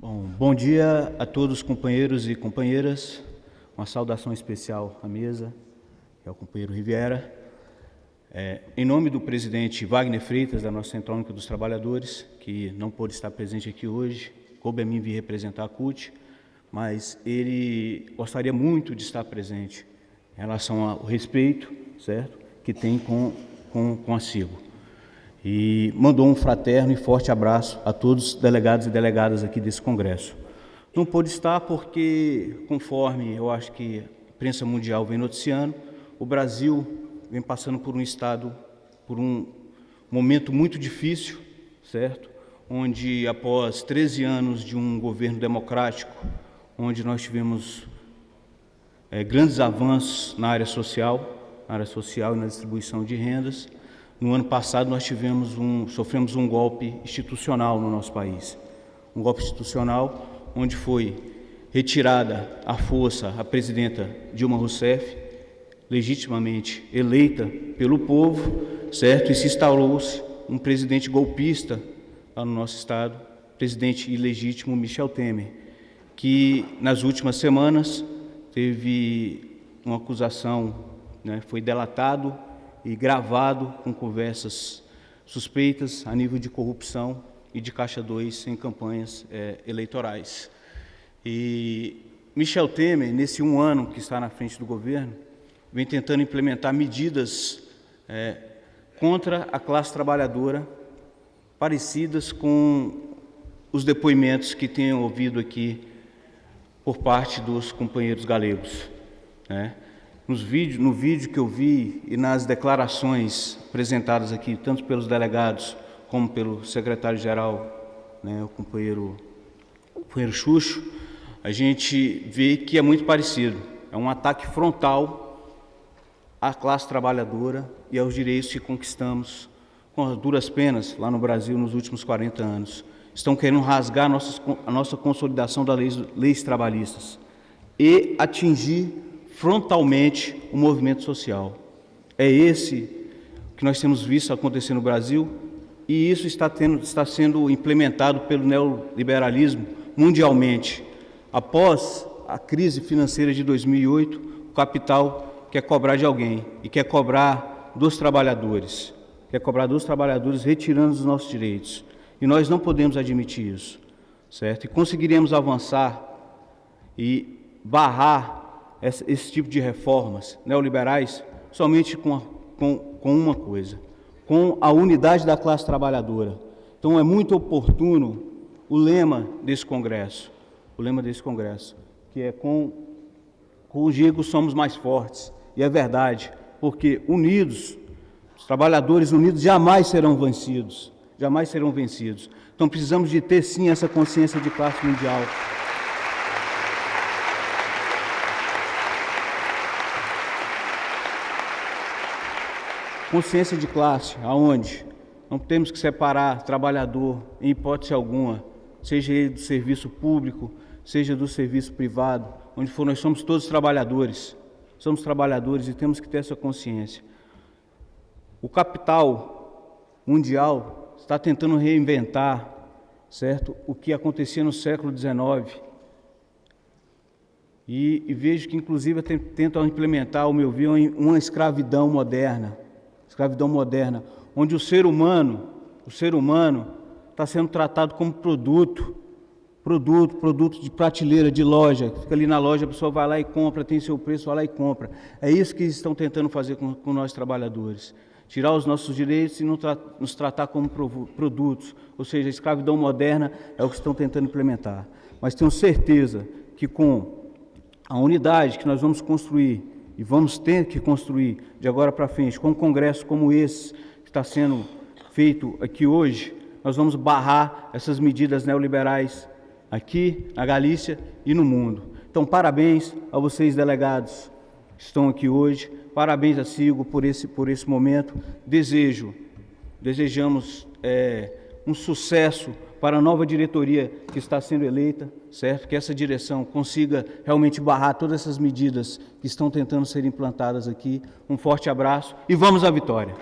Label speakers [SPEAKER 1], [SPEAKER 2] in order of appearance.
[SPEAKER 1] Bom, bom dia a todos os companheiros e companheiras. Uma saudação especial à mesa, que é o companheiro Riviera. É, em nome do presidente Wagner Freitas, da nossa Central Única dos Trabalhadores, que não pôde estar presente aqui hoje, coube a mim vir representar a CUT, mas ele gostaria muito de estar presente em relação ao respeito, certo, que tem com, com, com a CIGO e mandou um fraterno e forte abraço a todos os delegados e delegadas aqui desse congresso. Não pôde estar porque, conforme eu acho que a imprensa mundial vem noticiando, o Brasil vem passando por um estado, por um momento muito difícil, certo? Onde após 13 anos de um governo democrático, onde nós tivemos é, grandes avanços na área social, na área social e na distribuição de rendas, no ano passado nós tivemos um, sofremos um golpe institucional no nosso país. Um golpe institucional onde foi retirada à força a presidenta Dilma Rousseff, legitimamente eleita pelo povo, certo? E se instaurou-se um presidente golpista lá no nosso estado, presidente ilegítimo Michel Temer, que nas últimas semanas teve uma acusação, né, foi delatado e gravado com conversas suspeitas a nível de corrupção e de caixa 2 em campanhas é, eleitorais. E Michel Temer, nesse um ano que está na frente do governo, vem tentando implementar medidas é, contra a classe trabalhadora parecidas com os depoimentos que tenho ouvido aqui por parte dos companheiros galegos. Né? Nos vídeos, no vídeo que eu vi e nas declarações apresentadas aqui, tanto pelos delegados como pelo secretário-geral, né, o companheiro, companheiro Xuxo, a gente vê que é muito parecido. É um ataque frontal à classe trabalhadora e aos direitos que conquistamos com duras penas lá no Brasil nos últimos 40 anos. Estão querendo rasgar a nossa, a nossa consolidação das leis, leis trabalhistas e atingir frontalmente o movimento social. É esse que nós temos visto acontecer no Brasil e isso está, tendo, está sendo implementado pelo neoliberalismo mundialmente. Após a crise financeira de 2008, o capital quer cobrar de alguém e quer cobrar dos trabalhadores, quer cobrar dos trabalhadores retirando os nossos direitos. E nós não podemos admitir isso, certo? E conseguiremos avançar e barrar esse, tipo de reformas neoliberais somente com, a, com, com uma coisa, com a unidade da classe trabalhadora. Então é muito oportuno o lema desse congresso, o lema desse congresso, que é com, com o Gigo somos mais fortes. E é verdade, porque unidos, os trabalhadores unidos jamais serão vencidos, jamais serão vencidos. Então precisamos de ter sim essa consciência de classe mundial. Consciência de classe, aonde? Não temos que separar trabalhador em hipótese alguma, seja ele do serviço público, seja do serviço privado, onde for, nós somos todos trabalhadores. Somos trabalhadores e temos que ter essa consciência. O capital mundial está tentando reinventar, certo, o que acontecia no século XIX. E, e vejo que, inclusive, tentam implementar, ao meu ver, uma escravidão moderna escravidão moderna, onde o ser humano, o ser humano está sendo tratado como produto, produto, produto de prateleira, de loja, fica ali na loja, a pessoa vai lá e compra, tem seu preço, vai lá e compra. É isso que estão tentando fazer com, com nós trabalhadores. Tirar os nossos direitos e nos tratar como produtos. Ou seja, a escravidão moderna é o que estão tentando implementar. Mas tenho certeza que com a unidade que nós vamos construir e vamos ter que construir de agora para frente, com um congresso como esse que está sendo feito aqui hoje, nós vamos barrar essas medidas neoliberais aqui na Galícia e no mundo. Então, parabéns a vocês, delegados, que estão aqui hoje, parabéns a Sigo por esse, por esse momento. Desejo, desejamos é, um sucesso para a nova diretoria que está sendo eleita, certo? Que essa direção consiga realmente barrar todas essas medidas que estão tentando ser implantadas aqui. Um forte abraço e vamos à vitória.